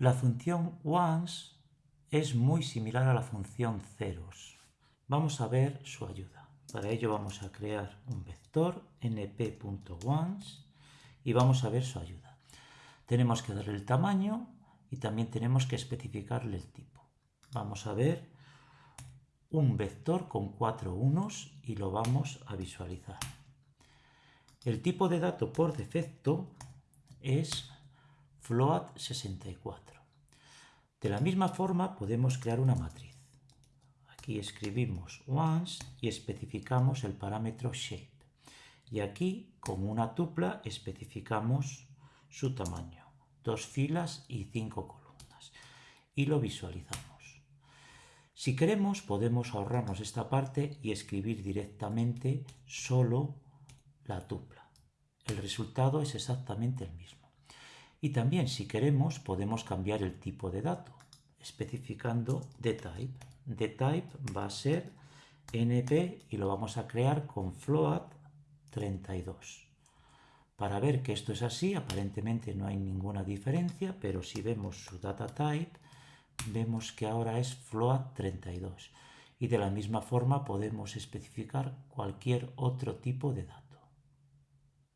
La función once es muy similar a la función ceros. Vamos a ver su ayuda. Para ello vamos a crear un vector np.once y vamos a ver su ayuda. Tenemos que darle el tamaño y también tenemos que especificarle el tipo. Vamos a ver un vector con cuatro unos y lo vamos a visualizar. El tipo de dato por defecto es float64. De la misma forma podemos crear una matriz. Aquí escribimos once y especificamos el parámetro shape. Y aquí, como una tupla, especificamos su tamaño. Dos filas y cinco columnas. Y lo visualizamos. Si queremos, podemos ahorrarnos esta parte y escribir directamente solo la tupla. El resultado es exactamente el mismo. Y también, si queremos, podemos cambiar el tipo de dato, especificando dtype. dtype va a ser np y lo vamos a crear con float32. Para ver que esto es así, aparentemente no hay ninguna diferencia, pero si vemos su data type, vemos que ahora es float32. Y de la misma forma podemos especificar cualquier otro tipo de dato.